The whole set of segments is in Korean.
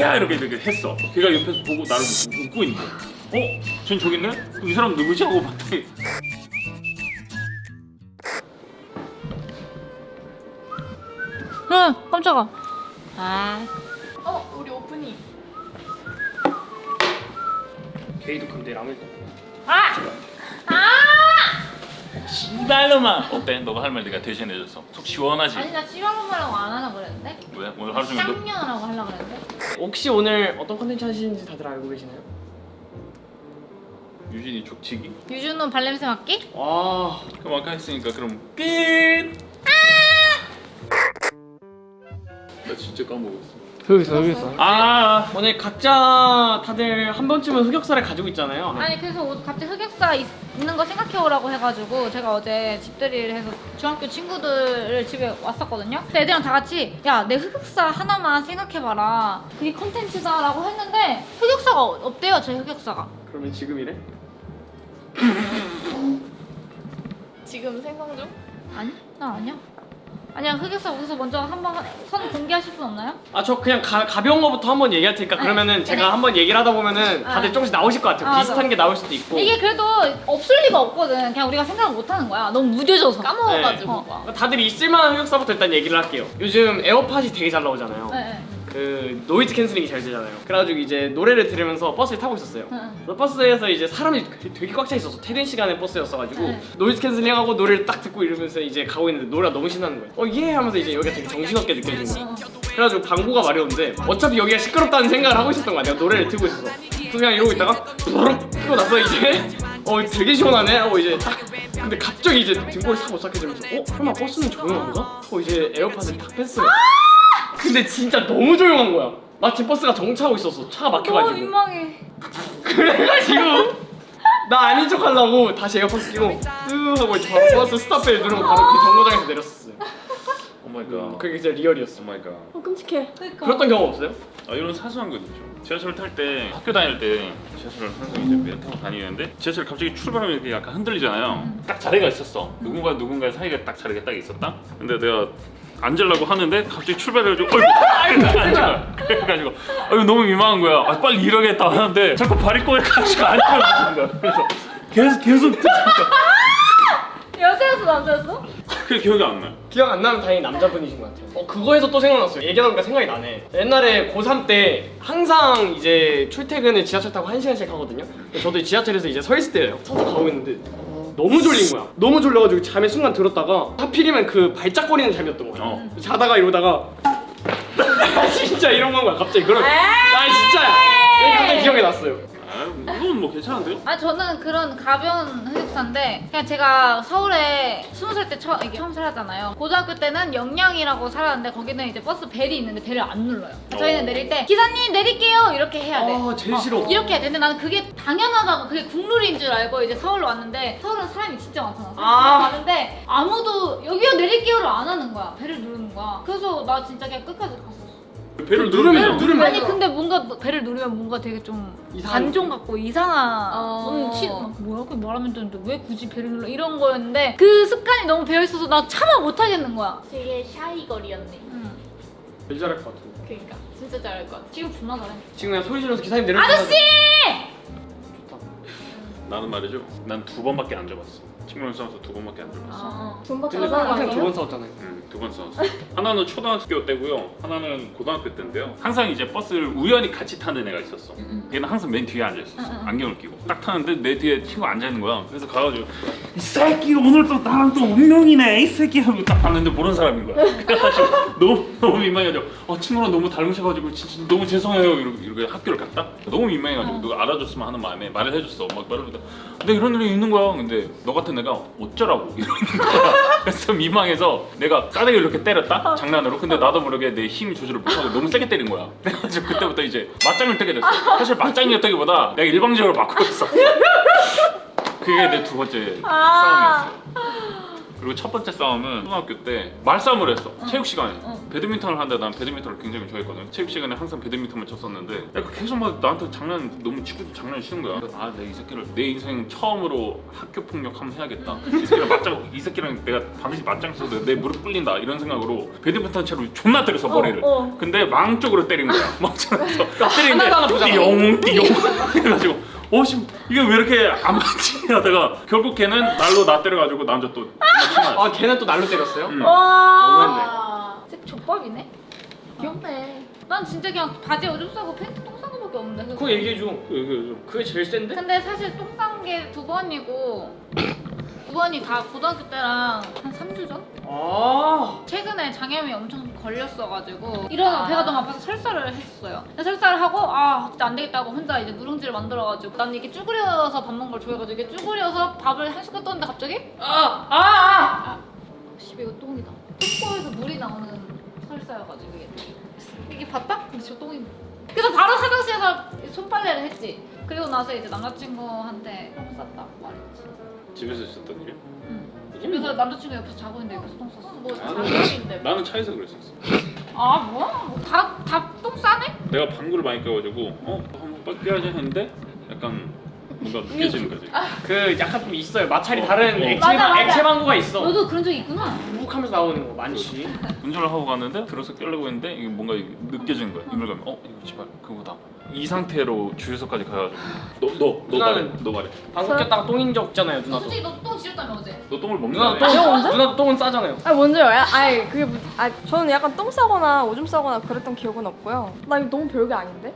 자기야 이렇게 이렇게 했어 걔가 옆에서 보고 나를 웃고 있는 거야 어? 쟤 저기 있네? 그럼 이 사람 누구지? 하고 봤더니 응 깜짝아 아 어 우리 오프닝 게이도 근데 라면 아! 씨발로만 어때? 너가 할 말 내가 대신해줘서 속 시원하지? 아니 나 씨발로말라고 안 하나 그랬는데? 왜? 오늘 하루 종일 너 쌍년하라고 하려 그랬는데? 혹시 오늘 어떤 컨텐츠 하시는지 다들 알고 계시나요? 유진이 족치기? 유준호 발냄새 맡기? 와 그럼 아까 했으니까 그럼 끝! 나 진짜 까먹었어 여기 있어 여기 있어 아 오늘 각자 다들 한 번쯤은 흑역사를 가지고 있잖아요 아니 그래서 오- 갑자기 흑역사 있, 있는 거 생각해오라고 해가지고 제가 어제 집들이를 해서 중학교 친구들 집에 왔었거든요 그래서 애들이랑 다 같이 야 내 흑역사 하나만 생각해봐라 그게 컨텐츠다 라고 했는데 흑역사가 어- 없대요 제 흑역사가 그러면 지금이래? 지금 생성 중? 아니? 나 아니야 아니야 흑역사 거기서 먼저 한번 선 공개하실 분 없나요? 아 저 그냥 가, 가벼운 거부터 한번 얘기할 테니까 네. 그러면은 네. 제가 한번 얘기를 하다 보면은 다들 네. 조금씩 나오실 것 같아요 아, 비슷한 맞아. 게 나올 수도 있고 이게 그래도 없을 리가 없거든 그냥 우리가 생각을 못 하는 거야 너무 무뎌져서 까먹어가지고 네. 막. 다들 있을만한 흑역사부터 일단 얘기를 할게요 요즘 에어팟이 되게 잘 나오잖아요 네, 네. 그 noise cancelling이 잘 되잖아요. 그래가지고 이제 노래를 들으면서 버스를 타고 있었어요. 네. 그래서 버스에서 이제 사람이 되게 꽉 차 있어서 퇴근 시간에 버스였어가지고 네. noise cancelling하고 노래를 딱 듣고 이러면서 이제 가고 있는데 노래가 너무 신나는 거예요. 어예! 하면서 이제 여기가 되게 정신없게 느껴지는 거예요. 그래가지고 방구가 마려운데 어차피 여기가 시끄럽다는 생각을 하고 있었던 거야. 내가 노래를 틀고 있어서. 그래서 그냥 이러고 있다가 부르륵 끄고 나서 이제 어 되게 시원하네? 하고 이제 딱 근데 갑자기 이제 등골이 싹 오싹해지면서 어? 설마 버스는 조용한가? 하고 이제 에어팟을 딱 뺐어요 근데 진짜 너무 조용한 거야. 마침 버스가 정차하고 있었어 차가 너무 막혀가지고. 민망해. 그래가지고 나 아닌 척 하려고 다시 에어팟 끼고 뜨 하고 이제 바로 버스 stop bell 누르고 바로 그 정거장에서 내렸었어요. Oh my god. 그게 진짜 real이었어. Oh my god. 어 끔찍해. 그러니까. 그랬던 경험 없어요? 아 이런 사소한 것도 있죠. 지하철 탈 때 학교 다닐 때 지하철을 항상 이제 매일 타고 다니는데 지하철 갑자기 출발하면 이렇게 약간 흔들리잖아요. 딱 자리가 있었어. 누군가 누군가의 사이가 딱 자리가 딱 있었다? 근데 내가 앉으려고 하는데 갑자기 출발해가지고 어이구 앉아. 그래가지고 아유 너무 민망한 거야. 아, 빨리 일어겠다 하는데 자꾸 발이 꼬여가지고 앉아가지는 거야. 그래서 계속 계속 여자였어 남자였어? 그게 기억이 안 나요. 기억 안 나면 다행히 남자분이신 것 같아요. 어 그거에서 또 생각났어요. 얘기하니까 생각이 나네. 옛날에 고3 때 항상 이제 출퇴근을 지하철 타고 1시간씩 하거든요. 저도 지하철에서 이제 서 있을 때예요. 서서 가고 있는데 너무 졸린 거야. 너무 졸려가지고 잠에 순간 들었다가 하필이면 그 발작거리는 잠이었던 거야. 어. 자다가 이러다가 진짜 이런 건 거야 갑자기. 그런 아 진짜야. 이게 갑자기 기억이 났어요 괜찮은데요? 아 저는 그런 가벼운 흑역사인데 그냥 제가 서울에 스무 살 때 처음, 살았잖아요. 고등학교 때는 영양이라고 살았는데 거기는 이제 버스 벨이 있는데 벨을 안 눌러요. 저희는 어. 내릴 때 기사님 내릴게요! 이렇게 해야 돼. 아 제일 어, 싫어. 이렇게 해야 돼. 근데 나는 그게 당연하다고 그게 국룰인 줄 알고 이제 서울로 왔는데 서울은 사람이 진짜 많잖아. 아. 많은데 아무도 여기요 내릴게요를 안 하는 거야. 벨을 누르는 거야. 그래서 나 진짜 그냥 끝까지 갔었어 배를 누르면 누르면 누르면 아니 근데 뭔가 배를 누르면 뭔가 되게 좀 관종 같고 이상한 어. 음, 치, 막 뭐야 그 말하면 되는데 왜 굳이 배를 눌러 이런 거였는데 그 습관이 너무 배어 있어서 나 참아 못 하겠는 거야. 되게 샤이 거리였네 응. 제일 잘할 것 같은데 그러니까 진짜 잘할 것 같아 지금 존나 잘해. 지금 그냥 소리 지르면서 기사님 내려주세요 아저씨! 좋다 나는 말이죠 난 두 번밖에 안 잡았어 친구랑 싸워서 두 번밖에 안 잡았어 어. 돈밖에 안 항상? 두 번 싸웠잖아요 음, 두번 싸웠어. 하나는 초등학교 때고요. 하나는 고등학교 때인데요. 항상 이제 버스를 우연히 같이 타는 애가 있었어. 걔는 항상 맨 뒤에 앉아 있었어. 안경을 끼고 딱 타는데 내 뒤에 친구 앉아 있는 거야. 그래서 가가지고 이 새끼 오늘 또 나랑 또 운명이네 이 새끼 하고 딱 봤는데 모르는 사람인 거야. 그래가지고 너무 너무 민망해가지고 어 친구랑 너무 닮으셔가지고 진짜 너무 죄송해요 이러고 이렇게 학교를 갔다. 너무 민망해가지고 누가 알아줬으면 하는 마음에 말을 해줬어. 막 말을 다 근데 이런 일이 있는 거야. 근데 너 같은 애가 어쩌라고 이러는 거야. 그래서 민망해서 내가 싸대기를 이렇게 때렸다 장난으로. 근데 나도 모르게 내 힘 조절을 못하고 너무 세게 때린 거야. 그래가지고 그때부터 이제 맞짱을 뜨게 됐어. 사실 맞짱이었다기보다 내가 일방적으로 맞고 있어. 그게 내 두 번째 아. 싸움이었어. 그리고 첫 번째 싸움은 초등학교 때 말싸움을 했어 체육 시간에. 어. 배드민턴을 하는데 난 배드민턴을 굉장히 좋아했거든. 체육 시간에 항상 배드민턴만 쳤었는데 약간 계속 막 나한테 장난 너무 친구들 장난을 치는 거야. 아 내 이 새끼를 내 인생 처음으로 학교 폭력 한번 해야겠다. 이 새끼랑 맞짱 이 새끼랑 내가 반드시 맞짱 쳐서 내 무릎 꿇린다. 이런 생각으로 배드민턴 채로 존나 때려서 머리를. 어. 근데 망 쪽으로 때린 거야. 때리는데 하나도 하나 보잖아. 띠용 띠용. 해가지고 어 씨 이게 왜 이렇게 안 맞지 하다가 결국 걔는 날로 나 때려가지고 남자 또 아 걔는 또 날로 때렸어요? 음. 너무했네. 아, 쟤 족밥이네. 귀엽네. 난 진짜 그냥 바지에 오줌 싸고 팬티 똥 싸는 거밖에 없는데. 그거 얘기해줘. 그, 그게 제일 센데? 근데 사실 똥 싼 게 두 번이고 두 번이 다 고등학교 때랑 한 3주 전? 아. 최근에 장염이 엄청 걸렸어가지고 일어나 아. 배가 너무 아파서 설사를 했었어요. 근데 설사를 하고 아 진짜 안 되겠다고 혼자 이제 누룽지를 만들어가지고 난 이게 쭈그려서 밥 먹는 걸 좋아해가지고 이게 쭈그려서 밥을 한 숟갈 떴는데 갑자기 아. 아. 아. 씨발 이거 똥이다. 똥꼬에서 물이 나오는 설사여가지고 이게 이게 봤다? 근데 저 똥이 그래서 바로 화장실에서 손빨래를 했지. 그리고 나서 이제 남자친구한테 똥 쌌다고 말했지. 집에서 있었던 일이야? 응. 집에서 남자친구 옆에서 자고 있는데 옆에서 똥 쌌어. 뭐 나는, 장난인데. 뭐. 나는 차에서 그랬었어 아 뭐야? 다다 똥 싸네? 내가 방구를 많이 껴가지고 어? 한번 빡겨야지 했는데 약간 뭔가 느껴지는 거지 그 약간 좀 있어요. 마찰이 다른 어. 액체 맞아, 맞아. 액체 방구가 있어. 너도 그런 적 있구나. 우욱하면서 나오는 거 많지. 운전을 하고 갔는데 들어서 깨려고 했는데 이게 뭔가 느껴지는 거야 이물감이 어? 이거 제발 그거다 이 상태로 주유소까지 가가지고 너너너 말해 누나는- 너 말해 방구 꼈다가 똥인 적 있잖아요, 너 누나도. 솔직히 너 똥 지렸다며 어제? 너 똥을 누나 먹는다며 똥 누나도 똥은 싸잖아요. 아 뭔지 알아요? 아니 그게 뭐, 아 저는 약간 똥 싸거나 오줌 싸거나 그랬던 기억은 없고요. 나 이거 너무 별게 아닌데?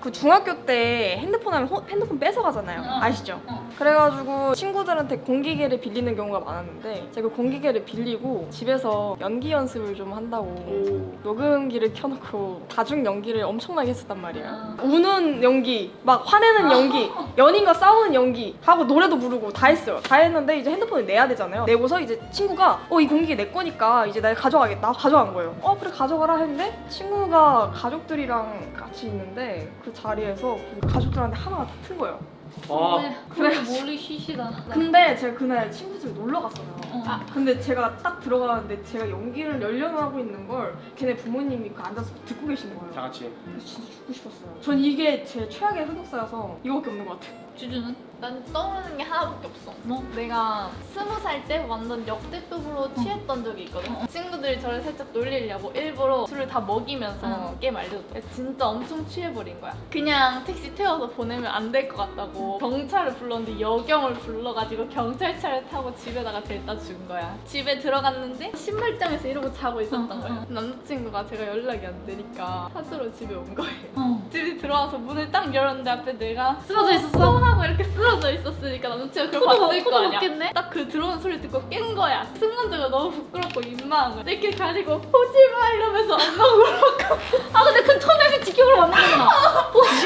음. 그 중학교 때 핸드폰 하면 호- 핸드폰 뺏어 가잖아요. 어. 아시죠? 어. 그래가지고 친구들한테 공기계를 빌리는 경우가 많았는데 제가 그 공기계를 빌리고 집에서 연기 연습을 좀 한다고 오. 녹음기를 켜놓고 다중 연기를 엄청나게 했었단 말이에요. 아. 우는 연기, 막 화내는 연기, 연인과 싸우는 연기 하고 노래도 부르고 다 했어요. 다 했는데 이제 핸드폰을 내야 되잖아요. 내고서 이제 친구가 어 이 공기 내 거니까 이제 내가 가져가겠다. 가져간 거예요. 어 그래 가져가라 했는데 친구가 가족들이랑 같이 있는데 그 자리에서 그 가족들한테 하나가 다튼 거예요. 아. 네, 그래 머리 쉬시다. 근데 제가 그날 친구 집에 놀러 갔어요. 어. 아, 근데 제가 딱 들어가는데 제가 연기를 열연하고 있는 걸 걔네 부모님이 그 앉아서 듣고 계신 거예요. 다 같이. 그래서 진짜 죽고 싶었어요. 전 이게 제 최악의 흑역사여서 이거밖에 없는 것 같아요. 주주는? 난 떠오르는 게 하나밖에 없어. 뭐? 내가 스무 살 때 완전 역대급으로 취했던 적이 있거든. 친구들이 저를 살짝 놀리려고 일부러 술을 다 먹이면서 응. 게임 알려줬대. 진짜 엄청 취해버린 거야. 그냥 택시 태워서 보내면 안 될 것 같다고 경찰을 불렀는데 여경을 불러가지고 경찰차를 타고 집에다가 데려다 준 거야. 집에 들어갔는데 신발장에서 이러고 자고 있었던 응, 거야. 남자친구가 제가 연락이 안 되니까 하수로 집에 온 거예요. 어. 집에 들어와서 문을 딱 열었는데 앞에 내가 쓰러져 있었어? 하고 이렇게 쓰러 져 있었으니까 남친가 그걸 코도 봤을 거 아니야? 딱 그 들어오는 소리 듣고 깬 거야. 순간적으로 너무 부끄럽고 민망한 거야 이렇게 가리고 오지마! 이러면서 엄마 울었고 아 근데 그 초면이 지켜보러 왔는구나.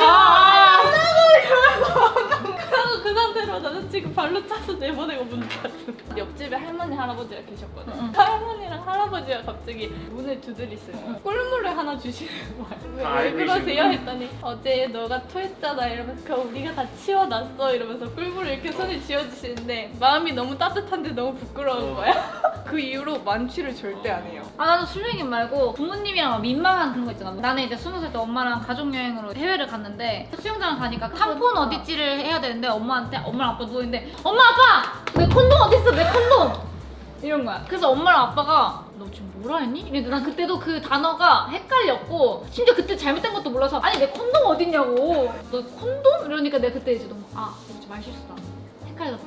아 그러고. 그 상태로 남자친구 발로 차서 내보내고 문 닫은 옆집에 할머니 할아버지가 계셨거든. 응. 할머니랑 할아버지가 갑자기. 문을 두드리시는 꿀물을 하나 주시는 거야 왜, 아, 왜 알고 그러세요? 했더니 어제 너가 토했잖아. 이러면서 우리가 다 치워놨어. 이러면서 꿀물을 이렇게 손에 쥐어주시는데 마음이 너무 따뜻한데 너무 부끄러운 어. 거야 그 이후로 만취를 절대 안 해요. 아 나는 술랭이 말고 부모님이랑 막 민망한 그런 거 있잖아. 나는 이제 스무 살 때 엄마랑 가족 여행으로 해외를 갔는데 수영장을 가니까 탐폰 어디지를 해야 되는데 엄마한테 엄마랑 아빠 누워 있는데 엄마 아빠! 내 콘돔 어디 있어? 내 콘돔! 이런 거야. 그래서 엄마랑 아빠가 너 지금 뭐라 했니? 이랬는데 난 그때도 그 단어가 헷갈렸고 심지어 그때 잘못된 것도 몰라서 아니 내 콘돔 어딨냐고 너 콘돔? 이러니까 내가 그때 이제 너무 아 이거 말 실수다 헷갈렸다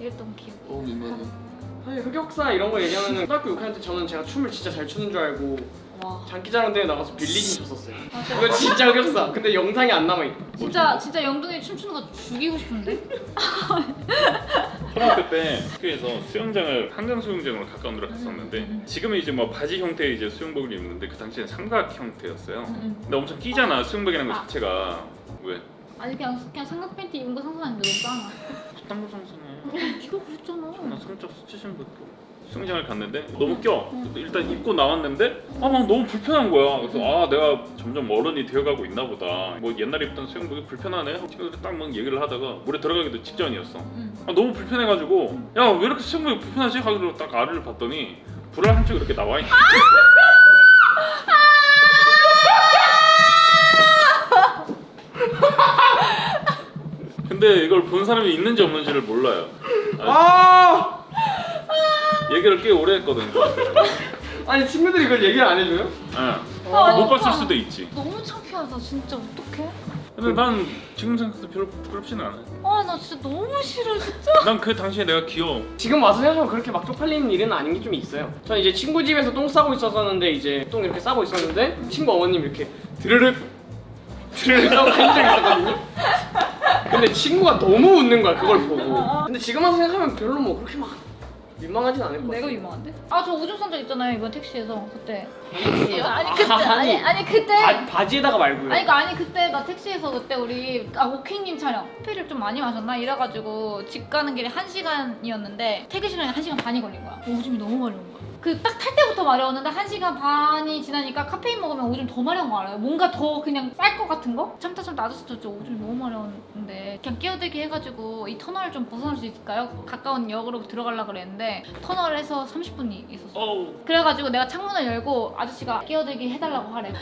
이랬던 기억. 어 민망해 사실 흑역사 이런 거 얘기하면 초등학교 6학년 때 저는 제가 춤을 진짜 잘 추는 줄 알고 와 장기자랑 대회 나가서 빌리진 쳤었어요. 맞아. 이거 진짜 흑역사. 근데 영상이 안 남아 있. 진짜 진짜 영동이 춤추는 거 죽이고 싶은데? 초등학교 때 학교에서 수영장을 한강 수영장으로 가까운 데로 갔었는데 지금은 이제 뭐 바지 형태의 이제 수영복을 입는데 그 당시엔 삼각 형태였어요. 근데 엄청 끼잖아 수영복이라는 것 아. 자체가 왜? 아니 그냥 그냥 삼각 팬티 입은 거 상상했는데 너무 싸나? 딴거 상상해. 네가 그랬잖아. 나 성적 수치심 밖에 수영장을 갔는데 너무 껴. 일단 입고 나왔는데 아 막 너무 불편한 거야. 그래서 아 내가 점점 어른이 되어가고 있나 보다. 뭐 옛날에 입던 수영복이 불편하네. 친구들 딱막 얘기를 하다가 물에 들어가기도 직전이었어. 아, 너무 불편해가지고 야 왜 이렇게 수영복이 불편하지? 하기로 딱 알을 봤더니 불알 한쪽 이렇게 나와 있는. 근데 이걸 본 사람이 있는지 없는지를 몰라요. 아, 아 얘기를 꽤 오래 했거든. 아니 친구들이 이걸 얘기를 안 해줘요? 예. 아, 못. 봤을 수도 있지. 너무 창피하다 진짜 어떡해? 근데 난 지금 생각해도 별로 부끄럽지는 않아. 아 나 진짜 너무 싫어 진짜 난 그 당시에 내가 귀여워. 지금 와서 생각하면 그렇게 막 쪽팔리는 일은 아닌 게 좀 있어요. 저는 이제 친구 집에서 똥 싸고 있었었는데 이제 똥 이렇게 싸고 있었는데 친구 어머님 이렇게 드르륵 드르륵 하고 한적 있었거든요. 근데 친구가 너무 웃는 거야 그걸 보고. 근데 지금 와서 생각하면 별로 뭐 그렇게 막 민망하진 않을 것 같아. 내가 유명한데? 아저 싼적 있잖아요 이번 택시에서 그때 택시요? 아니 그때 아니 아니 그때 바, 바지에다가 말고요. 아니 그니까 아니 그때 나 택시에서 그때 우리 아 오킹님 촬영 커피를 좀 많이 마셨나 이래가지고 집 가는 길에 1 시간이었는데 퇴근 시간에 1 시간 반이 걸린 거야 오줌이 너무 마려운 거야 그 딱 탈 때부터 마려웠는데 1 시간 반이 지나니까 카페인 먹으면 오줌 더 마려운 거 알아요? 뭔가 더 그냥 쌀 것 같은 거? 참다 참다 아저씨 저 오줌이 너무 마려웠는데 그냥 끼어들기 해가지고 이 터널을 좀 벗어날 수 있을까요? 가까운 역으로 들어가려고 그랬는데 터널에서 30분이 있었어. 그래가지고 내가 창문을 열고 아저씨가 끼어들기 해달라고 하래.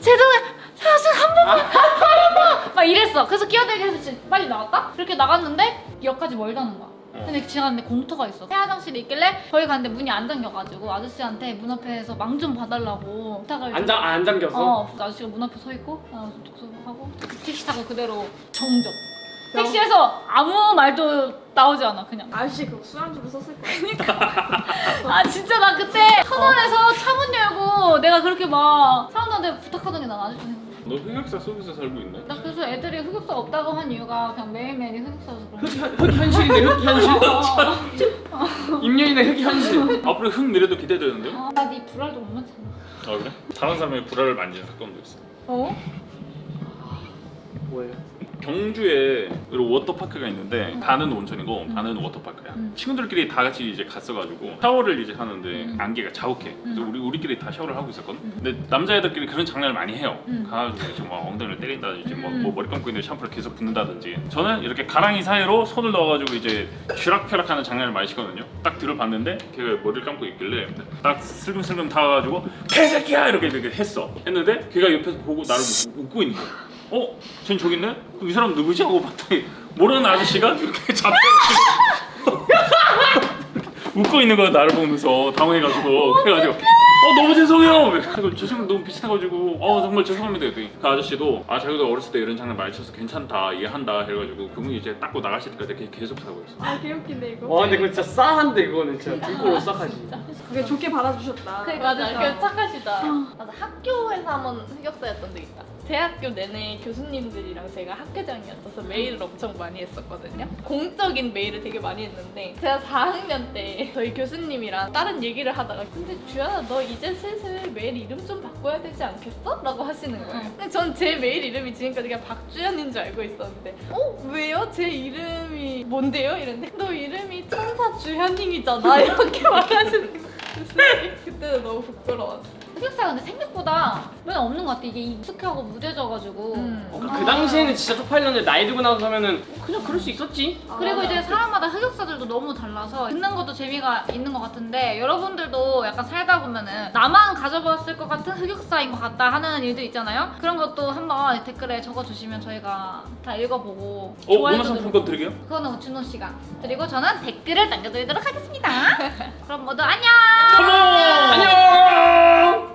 죄송해요. 사실 한 번만. 막 이랬어. 그래서 끼어들기 해서 빨리 나왔다? 그렇게 나갔는데 역까지 멀다는 거야. 근데 지나갔는데 공터가 있어. 새 화장실이 있길래 거기 갔는데 문이 안 잠겨가지고 아저씨한테 문 앞에서 망 좀 봐달라고 부탁을 좀- 안, 잠, 안 잠겼어? 어, 아저씨가 문 앞에 서 있고 어, 하고 택시 타고 그대로 정적. 택시에서 아무 말도 나오지 않아 그냥. 아저씨 그 술안주로 썼을 거야. 아 진짜 나 그때 터널에서 차문 열고 내가 그렇게 막 사람들한테 부탁하더니 난 아직도 생각나. 너 흑역사 속에서 살고 있네? 나 그래서 애들이 흑역사 없다고 한 이유가 그냥 매일매일이 흑역사여서 그런 흑, 거야. 현- 흑 현실. 임년이네 흑 현실. 앞으로 흑 미래도 기대되는데요? 아, 나네 불알도 못 맞잖아. 아 그래? 다른 사람의 불알을 만진 사건도 있어. 어? 뭐예요? 경주에 이런 워터파크가 있는데 반은 온천이고 반은 워터파크야. 음. 친구들끼리 다 같이 이제 갔어가지고 샤워를 이제 하는데 음. 안개가 자욱해. 그래서 음. 우리 우리끼리 다 샤워를 하고 있었거든. 근데 남자애들끼리 그런 장난을 많이 해요. 음. 가가지고 이제 막 엉덩이를 때린다든지 뭐, 음. 뭐 머리 감고 있는 샴푸를 계속 붓는다든지. 저는 이렇게 가랑이 사이로 손을 넣어가지고 이제 쥐락펴락 하는 장난을 많이 시거든요. 딱 들어봤는데 걔가 머리를 감고 있길래 딱 슬금슬금 다가가지고 개새끼야 이렇게 이렇게 했어. 했는데 걔가 옆에서 보고 나를 웃고 있는 거야. 어? 쟨 저기 있네? 그럼 이 사람 누구지? 하고 봤더니 모르는 아저씨가 이렇게 잡고 웃고 있는 거야 나를 보면서 당황해가지고 그래가지고 어 너무 죄송해요 그래서 저 친구 너무 비슷해가지고 어 정말 죄송합니다 그랬더니 그 아저씨도 아 자기도 어렸을 때 이런 장난 많이 쳐서 괜찮다 이해한다 해가지고 그분이 이제 닦고 나가실 때까지 걔 계속 사고 있어 아 개웃긴데 이거. 와 근데 그거 진짜 싸한데 그거는 진짜 등골로 싸하지. 그게 좋게 받아주셨다. 그러니까. 맞아, 그 착하시다. 맞아, 학교에서 한번 흑역사였던 적 있다. 대학교 내내 교수님들이랑 제가 학회장이었어서 메일을 엄청 많이 했었거든요. 공적인 메일을 되게 많이 했는데 제가 4학년 때 저희 교수님이랑 다른 얘기를 하다가 근데 주연아 너 이제 슬슬 메일 이름 좀 바꿔야 되지 않겠어? 라고 하시는 거예요. 근데 전 제 메일 이름이 지금까지 그냥 박주연인 줄 알고 있었는데 어? 왜요? 제 이름이 뭔데요? 이랬는데 너 이름이 천사 주현님이잖아 이렇게 말하시는 거예요. 그때는 너무 부끄러웠어. 흑역사가 근데 생각보다 면 없는 것 같아. 이게 익숙하고 무뎌져가지고. 음. 어, 그 당시에는 진짜 쪽팔렸는데 나이 들고 나서 하면은 어, 그냥 그럴 수 있었지. 그리고 맞아. 이제 사람마다 흑역사들도 너무 달라서 듣는 것도 재미가 있는 것 같은데 여러분들도 약간 살다 보면은 나만 가져봤을 것 같은 흑역사인 것 같다 하는 일들 있잖아요. 그런 것도 한번 댓글에 적어주시면 저희가 다 읽어보고 어? 좋아요도 문화상품권 누르고. 드리게요? 그거는 준호 씨가 그리고 저는 댓글을 남겨드리도록 하겠습니다. 그럼 모두 안녕. 안녕.